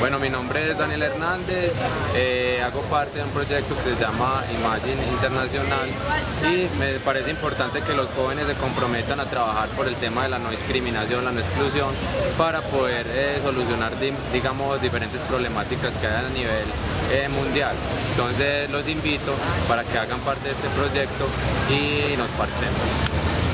Bueno, mi nombre es Daniel Hernández, eh, hago parte de un proyecto que se llama Imagine Internacional y me parece importante que los jóvenes se comprometan a trabajar por el tema de la no discriminación, la no exclusión, para poder eh, solucionar, digamos, diferentes problemáticas que hay a nivel eh, mundial. Entonces los invito para que hagan parte de este proyecto y nos parcemos.